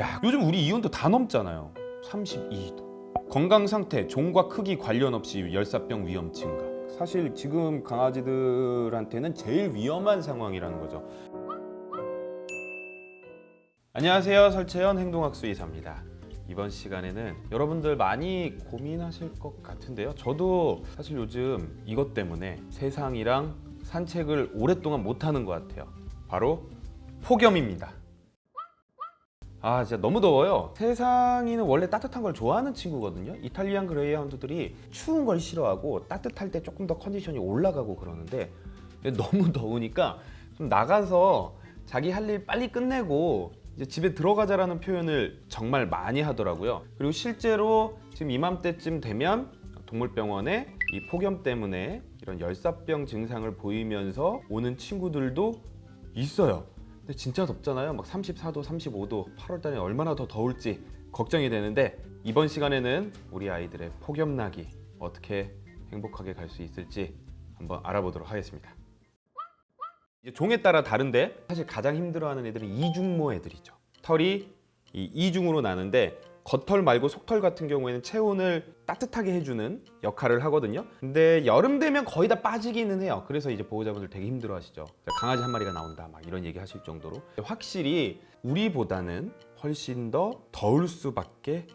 야 요즘 우리 이온도 다 넘잖아요. 32도. 건강 상태, 종과 크기 관련 없이 열사병 위험 증가. 사실 지금 강아지들한테는 제일 위험한 상황이라는 거죠. 안녕하세요. 설채연 행동학수 의사입니다. 이번 시간에는 여러분들 많이 고민하실 것 같은데요. 저도 사실 요즘 이것 때문에 세상이랑 산책을 오랫동안 못하는 것 같아요. 바로 폭염입니다 아 진짜 너무 더워요. 세상이는 원래 따뜻한 걸 좋아하는 친구거든요. 이탈리안 그레이하운드들이 추운 걸 싫어하고 따뜻할 때 조금 더 컨디션이 올라가고 그러는데 너무 더우니까 좀 나가서 자기 할 일 빨리 끝내고 이제 집에 들어가자라는 표현을 정말 많이 하더라고요. 그리고 실제로 지금 이맘때쯤 되면 동물병원에 이 폭염 때문에 이런 열사병 증상을 보이면서 오는 친구들도 있어요 근데 진짜 덥잖아요. 막 34도 35도 8월 달에 얼마나 더 더울지 걱정이 되는데 이번 시간에는 우리 아이들의 폭염나기 어떻게 행복하게 갈 수 있을지 한번 알아보도록 하겠습니다. 이제 종에 따라 다른데 사실 가장 힘들어하는 애들은 이중모 애들이죠. 털이 이 이중으로 나는데 겉털 말고 속털 같은 경우에는 체온을 따뜻하게 해주는 역할을 하거든요. 근데 여름 되면 거의 다 빠지기는 해요. 그래서 이제 보호자분들 되게 힘들어 하시죠. 강아지 한 마리가 나온다. 막 이런 얘기 하실 정도로. 확실히 우리보다는 훨씬 더 더울 수밖에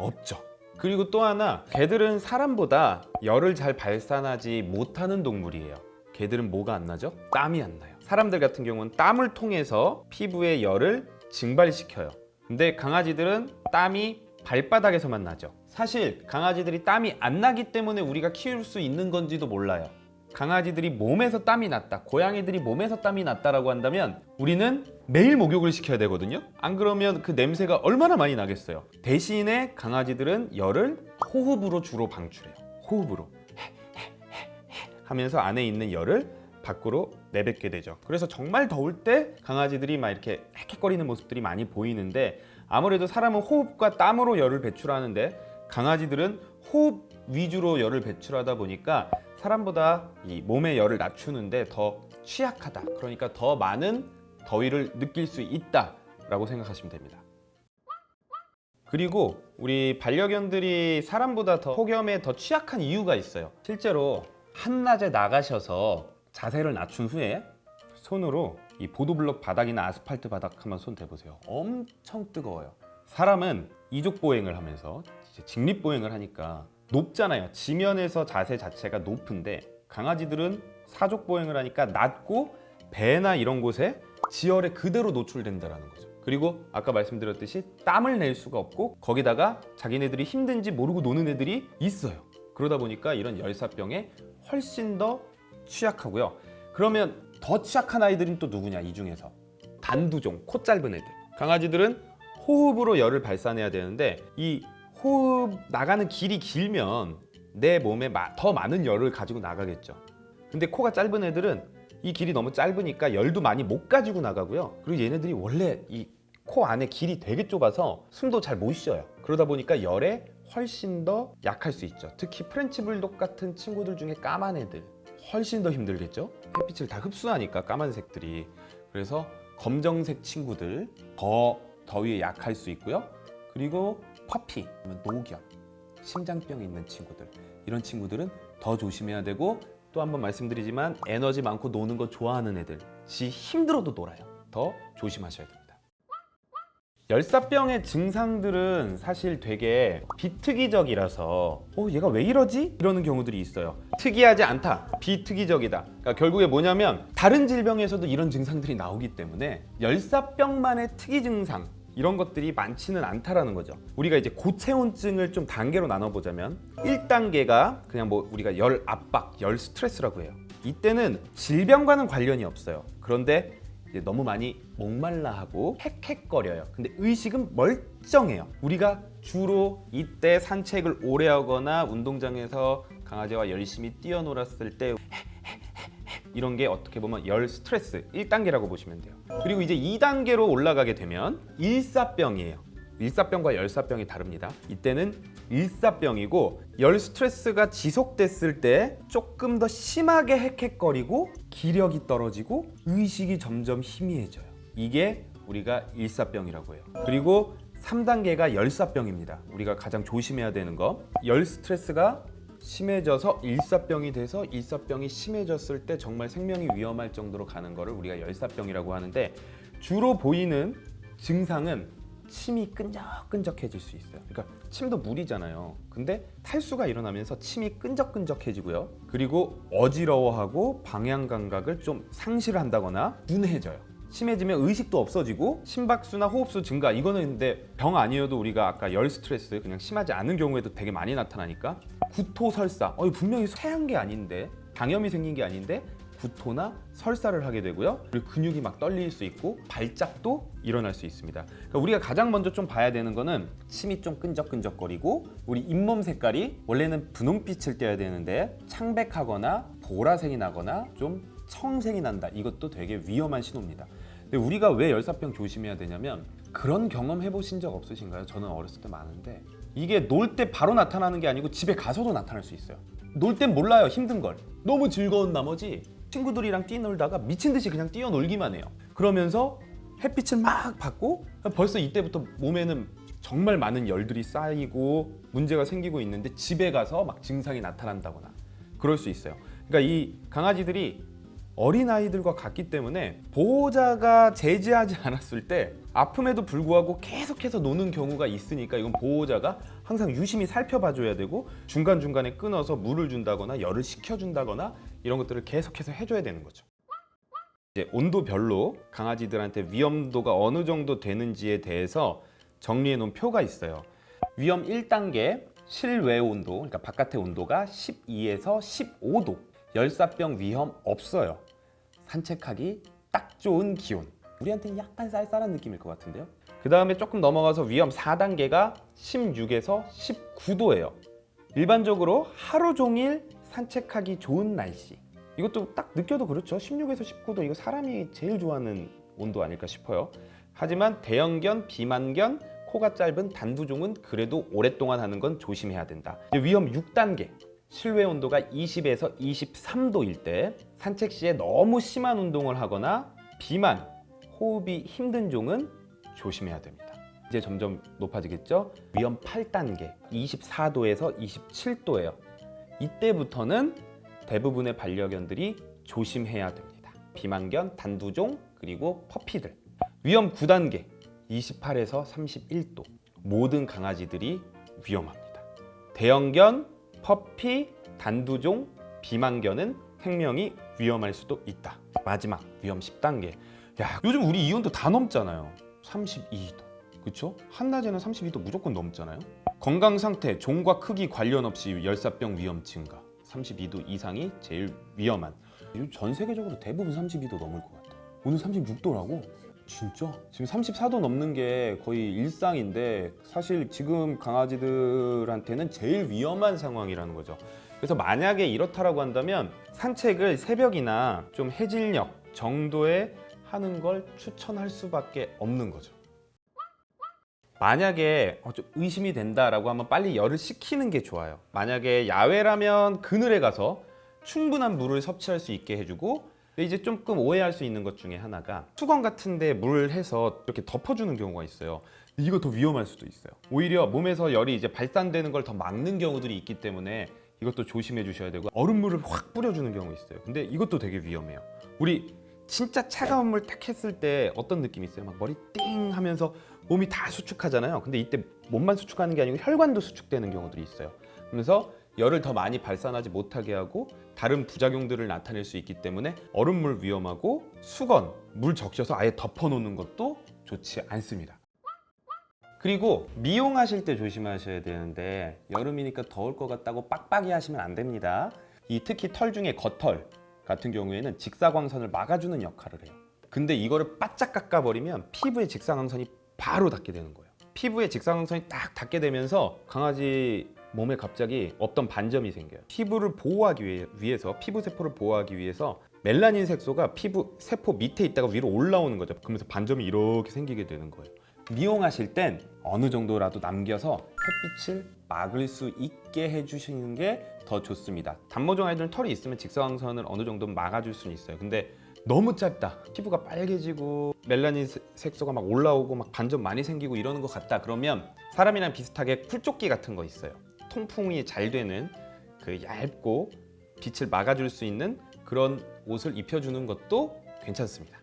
없죠. 그리고 또 하나 개들은 사람보다 열을 잘 발산하지 못하는 동물이에요. 개들은 뭐가 안 나죠? 땀이 안 나요. 사람들 같은 경우는 땀을 통해서 피부의 열을 증발시켜요 근데 강아지들은 땀이 발바닥에서만 나죠. 사실 강아지들이 땀이 안 나기 때문에 우리가 키울 수 있는 건지도 몰라요. 강아지들이 몸에서 땀이 났다 고양이들이 몸에서 땀이 났다라고 한다면 우리는 매일 목욕을 시켜야 되거든요. 안 그러면 그 냄새가 얼마나 많이 나겠어요? 대신에 강아지들은 열을 호흡으로 주로 방출해요. 호흡으로. 하면서 안에 있는 열을 밖으로 내뱉게 되죠. 그래서 정말 더울 때 강아지들이 막 이렇게 헥헥거리는 모습들이 많이 보이는데 아무래도 사람은 호흡과 땀으로 열을 배출하는데 강아지들은 호흡 위주로 열을 배출하다 보니까 사람보다 이 몸의 열을 낮추는데 더 취약하다. 그러니까 더 많은 더위를 느낄 수 있다 라고 생각하시면 됩니다. 그리고 우리 반려견들이 사람보다 더 폭염에 더 취약한 이유가 있어요. 실제로 한낮에 나가셔서 자세를 낮춘 후에 손으로 이 보도블록 바닥이나 아스팔트 바닥 한번 손 대보세요. 엄청 뜨거워요. 사람은 이족 보행을 하면서 이제 직립 보행을 하니까 높잖아요. 지면에서 자세 자체가 높은데 강아지들은 사족 보행을 하니까 낮고 배나 이런 곳에 지열에 그대로 노출된다는 거죠. 그리고 아까 말씀드렸듯이 땀을 낼 수가 없고 거기다가 자기네들이 힘든지 모르고 노는 애들이 있어요. 그러다 보니까 이런 열사병에 훨씬 더 취약하고요. 그러면 더 취약한 아이들은 또 누구냐 이 중에서? 단두종, 코 짧은 애들. 강아지들은 호흡으로 열을 발산해야 되는데 이 호흡 나가는 길이 길면 내 몸에 더 많은 열을 가지고 나가겠죠. 근데 코가 짧은 애들은 이 길이 너무 짧으니까 열도 많이 못 가지고 나가고요. 그리고 얘네들이 원래 이 코 안에 길이 되게 좁아서 숨도 잘 못 쉬어요. 그러다 보니까 열에 훨씬 더 약할 수 있죠. 특히 프렌치 불독 같은 친구들 중에 까만 애들 훨씬 더 힘들겠죠? 햇빛을 다 흡수하니까 까만색들이. 그래서 검정색 친구들 더 더위에 약할 수 있고요. 그리고 퍼피, 노견, 심장병이 있는 친구들. 이런 친구들은 더 조심해야 되고 또 한번 말씀드리지만 에너지 많고 노는 거 좋아하는 애들 지 힘들어도 놀아요. 더 조심하셔야 됩니다 열사병의 증상들은 사실 되게 비특이적이라서 어 얘가 왜 이러지? 이러는 경우들이 있어요. 특이하지 않다. 비특이적이다. 그러니까 결국에 뭐냐면 다른 질병에서도 이런 증상들이 나오기 때문에 열사병만의 특이 증상 이런 것들이 많지는 않다라는 거죠. 우리가 이제 고체온증을 좀 단계로 나눠보자면 1단계가 그냥 뭐 우리가 열 압박, 열 스트레스라고 해요. 이때는 질병과는 관련이 없어요. 그런데 너무 많이 목말라하고 헥헥거려요. 근데 의식은 멀쩡해요. 우리가 주로 이때 산책을 오래 하거나 운동장에서 강아지와 열심히 뛰어놀았을 때 이런 게 어떻게 보면 열 스트레스 1단계라고 보시면 돼요. 그리고 이제 2단계로 올라가게 되면 일사병이에요 일사병과 열사병이 다릅니다 이때는 일사병이고 열 스트레스가 지속됐을 때 조금 더 심하게 헥헥거리고 기력이 떨어지고 의식이 점점 희미해져요 이게 우리가 일사병이라고 해요. 그리고 3단계가 열사병입니다. 우리가 가장 조심해야 되는 거. 열 스트레스가 심해져서 일사병이 돼서 일사병이 심해졌을 때 정말 생명이 위험할 정도로 가는 거를 우리가 열사병이라고 하는데 주로 보이는 증상은 침이 끈적끈적해질 수 있어요. 그러니까 침도 물이잖아요. 근데 탈수가 일어나면서 침이 끈적끈적해지고요. 그리고 어지러워하고 방향 감각을 좀 상실한다거나 둔해져요. 심해지면 의식도 없어지고 심박수나 호흡수 증가 이거는 근데 병 아니어도 우리가 아까 열 스트레스 그냥 심하지 않은 경우에도 되게 많이 나타나니까 구토 설사 어 분명히 쇠한 게 아닌데 장염이 생긴 게 아닌데 구토나 설사를 하게 되고요. 그리고 근육이 막 떨릴 수 있고 발작도 일어날 수 있습니다. 그러니까 우리가 가장 먼저 좀 봐야 되는 거는 침이 좀 끈적끈적거리고 우리 잇몸 색깔이 원래는 분홍빛을 떼야 되는데 창백하거나 보라색이 나거나 좀 청색이 난다. 이것도 되게 위험한 신호입니다. 근데 우리가 왜 열사병 조심해야 되냐면 그런 경험 해보신 적 없으신가요? 저는 어렸을 때 많은데 이게 놀 때 바로 나타나는 게 아니고 집에 가서도 나타날 수 있어요. 놀 땐 몰라요 힘든 걸. 너무 즐거운 나머지 친구들이랑 뛰놀다가 미친 듯이 그냥 뛰어놀기만 해요. 그러면서 햇빛을 막 받고 벌써 이때부터 몸에는 정말 많은 열들이 쌓이고 문제가 생기고 있는데 집에 가서 막 증상이 나타난다거나 그럴 수 있어요. 그러니까 이 강아지들이 어린 아이들과 같기 때문에 보호자가 제지하지 않았을 때 아픔에도 불구하고 계속해서 노는 경우가 있으니까 이건 보호자가 항상 유심히 살펴봐줘야 되고 중간 중간에 끊어서 물을 준다거나 열을 식혀준다거나 이런 것들을 계속해서 해줘야 되는 거죠. 이제 온도별로 강아지들한테 위험도가 어느 정도 되는지에 대해서 정리해 놓은 표가 있어요. 위험 1단계 실외 온도, 그러니까 바깥의 온도가 12에서 15도. 열사병 위험 없어요. 산책하기 딱 좋은 기온. 우리한테는 약간 쌀쌀한 느낌일 것 같은데요. 그 다음에 조금 넘어가서 위험 4단계가 16에서 19도예요. 일반적으로 하루 종일 산책하기 좋은 날씨. 이것도 딱 느껴도 그렇죠. 16에서 19도 이거 사람이 제일 좋아하는 온도 아닐까 싶어요. 하지만 대형견, 비만견, 코가 짧은 단두종은 그래도 오랫동안 하는 건 조심해야 된다. 위험 6단계. 실외 온도가 20에서 23도일 때 산책 시에 너무 심한 운동을 하거나 비만, 호흡이 힘든 종은 조심해야 됩니다. 이제 점점 높아지겠죠? 위험 8단계 24도에서 27도예요. 이때부터는 대부분의 반려견들이 조심해야 됩니다. 비만견, 단두종, 그리고 퍼피들. 위험 9단계 28에서 31도. 모든 강아지들이 위험합니다. 대형견, 퍼피, 단두종, 비만견은 생명이 위험할 수도 있다. 마지막 위험 10단계. 야, 요즘 우리 이온도 다 넘잖아요. 32도. 그렇죠? 한낮에는 32도 무조건 넘잖아요. 건강 상태, 종과 크기 관련 없이 열사병 위험 증가. 32도 이상이 제일 위험한. 전 세계적으로 대부분 32도 넘을 것 같아. 오늘 36도라고? 진짜? 지금 34도 넘는 게 거의 일상인데 사실 지금 강아지들한테는 제일 위험한 상황이라는 거죠. 그래서 만약에 이렇다라고 한다면 산책을 새벽이나 좀 해질녘 정도에 하는 걸 추천할 수밖에 없는 거죠. 만약에 어, 좀 의심이 된다라고 하면 빨리 열을 식히는 게 좋아요. 만약에 야외라면 그늘에 가서 충분한 물을 섭취할 수 있게 해주고 이제 조금 오해할 수 있는 것 중에 하나가 수건 같은 데 물을 해서 이렇게 덮어주는 경우가 있어요. 이거 더 위험할 수도 있어요. 오히려 몸에서 열이 이제 발산되는 걸 더 막는 경우들이 있기 때문에 이것도 조심해 주셔야 되고 얼음물을 확 뿌려주는 경우 있어요. 근데 이것도 되게 위험해요. 우리 진짜 차가운 물딱 했을 때 어떤 느낌이 있어요? 막 머리 띵 하면서 몸이 다 수축하잖아요. 근데 이때 몸만 수축하는 게 아니고 혈관도 수축되는 경우들이 있어요. 그래서 열을 더 많이 발산하지 못하게 하고 다른 부작용들을 나타낼 수 있기 때문에 얼음물 위험하고 수건, 물 적셔서 아예 덮어놓는 것도 좋지 않습니다. 그리고 미용하실 때 조심하셔야 되는데 여름이니까 더울 것 같다고 빡빡이 하시면 안 됩니다. 이 특히 털 중에 겉털 같은 경우에는 직사광선을 막아주는 역할을 해요. 근데 이거를 바짝 깎아버리면 피부의 직사광선이 바로 닿게 되는 거예요. 피부에 직사광선이 딱 닿게 되면서 강아지 몸에 갑자기 없던 반점이 생겨요. 피부를 보호하기 위해, 위해서 피부 세포를 보호하기 위해서 멜라닌 색소가 피부 세포 밑에 있다가 위로 올라오는 거죠. 그러면서 반점이 이렇게 생기게 되는 거예요. 미용하실 땐 어느 정도라도 남겨서 햇빛을 막을 수 있게 해주시는 게 더 좋습니다. 단모종 아이들은 털이 있으면 직사광선을 어느 정도 막아줄 수는 있어요. 근데 너무 짧다 피부가 빨개지고 멜라닌 세- 색소가 막 올라오고 막 반점 많이 생기고 이러는 것 같다 그러면 사람이랑 비슷하게 쿨조끼 같은 거 있어요 통풍이 잘 되는 그 얇고 빛을 막아줄 수 있는 그런 옷을 입혀주는 것도 괜찮습니다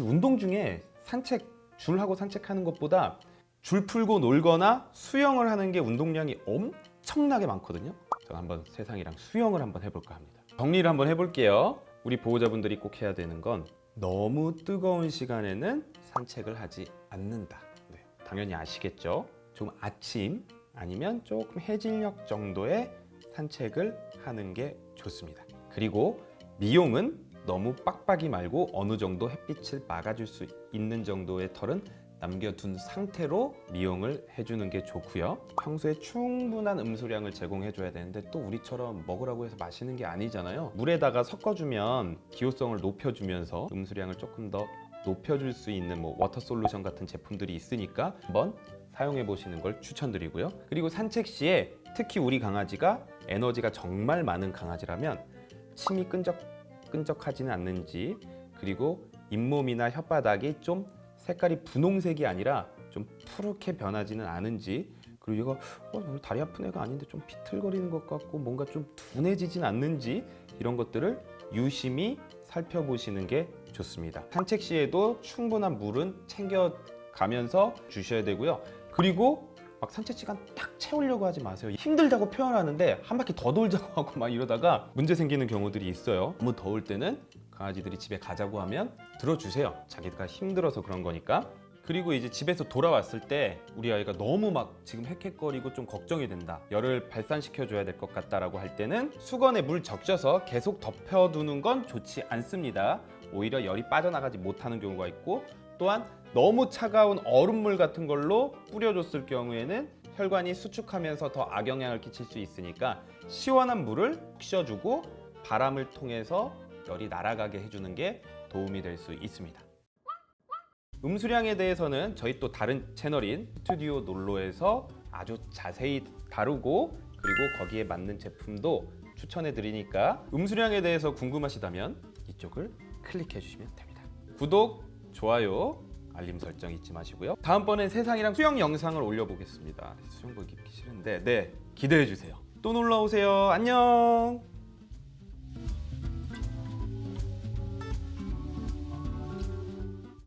운동 중에 산책 줄하고 산책하는 것보다 줄 풀고 놀거나 수영을 하는 게 운동량이 엄청나게 많거든요. 저는 한번 세상이랑 수영을 한번 해볼까 합니다. 정리를 한번 해볼게요. 우리 보호자분들이 꼭 해야 되는 건 너무 뜨거운 시간에는 산책을 하지 않는다. 네, 당연히 아시겠죠? 좀 아침 아니면 조금 해질녘 정도의 산책을 하는 게 좋습니다. 그리고 미용은 너무 빡빡이 말고 어느 정도 햇빛을 막아줄 수 있는 정도의 털은 남겨둔 상태로 미용을 해주는 게 좋고요. 평소에 충분한 음수량을 제공해줘야 되는데 또 우리처럼 먹으라고 해서 마시는 게 아니잖아요. 물에다가 섞어주면 기호성을 높여주면서 음수량을 조금 더 높여줄 수 있는 뭐 water solution 같은 제품들이 있으니까 한번 사용해 보시는 걸 추천드리고요. 그리고 산책 시에 특히 우리 강아지가 에너지가 정말 많은 강아지라면 침이 끈적 끈적하지는 않는지 그리고 잇몸이나 혓바닥이 좀 색깔이 분홍색이 아니라 좀 푸르게 변하지는 않은지 그리고 얘가 어, 다리 아픈 애가 아닌데 좀 비틀거리는 것 같고 뭔가 좀 둔해지진 않는지 이런 것들을 유심히 살펴보시는 게 좋습니다. 산책 시에도 충분한 물은 챙겨 가면서 주셔야 되고요. 그리고 막 산책 시간 딱 채우려고 하지 마세요. 힘들다고 표현하는데 한 바퀴 더 돌자고 하고 막 이러다가 문제 생기는 경우들이 있어요. 너무 더울 때는 강아지들이 집에 가자고 하면 들어주세요. 자기가 힘들어서 그런 거니까. 그리고 이제 집에서 돌아왔을 때 우리 아이가 너무 막 지금 헥헥거리고 좀 걱정이 된다. 열을 발산시켜 줘야 될 것 같다라고 할 때는 수건에 물 적셔서 계속 덮여두는 건 좋지 않습니다. 오히려 열이 빠져나가지 못하는 경우가 있고 또한 너무 차가운 얼음물 같은 걸로 뿌려줬을 경우에는 혈관이 수축하면서 더 악영향을 끼칠 수 있으니까 시원한 물을 쉬어주고 바람을 통해서 열이 날아가게 해주는 게 도움이 될 수 있습니다. 음수량에 대해서는 저희 또 다른 채널인 스튜디오 놀로에서 아주 자세히 다루고 그리고 거기에 맞는 제품도 추천해 드리니까 음수량에 대해서 궁금하시다면 이쪽을 클릭해 주시면 됩니다. 구독, 좋아요, 알림 설정 잊지 마시고요. 다음번엔 세상이랑 수영 영상을 올려보겠습니다. 수영복 입기 싫은데 네 기대해 주세요. 또 놀러 오세요. 안녕.